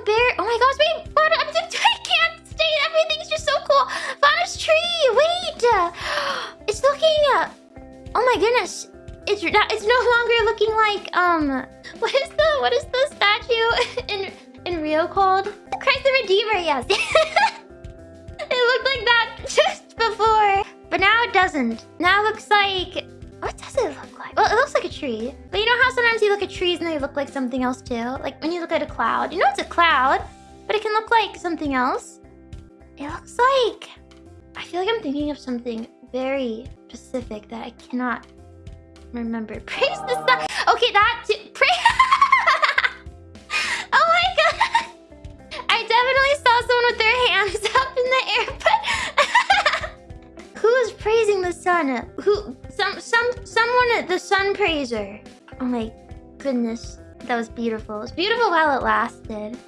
a bear. Oh my gosh, wait, I'm just, I can't stay. Everything's just so cool. Fauna's tree, wait. It's looking, uh, oh my goodness. It's not, it's no longer looking like, um, what is the, what is the statue in, in Rio called? Christ the Redeemer, yes. it looked like that just before. But now it doesn't. Now it looks like, what does it look like? Well, it looks like a tree. But you know how sometimes you look at trees and they look like something else too? Like when you look at a cloud. You know it's a cloud, but it can look like something else. It looks like... I feel like I'm thinking of something very specific that I cannot remember. Praise the sun. Okay, that... Pray oh my god. I definitely saw someone with their hands up in the air, the sun? Who... Some... Some... Someone... At the sun praiser. Oh my goodness. That was beautiful. It was beautiful while it lasted.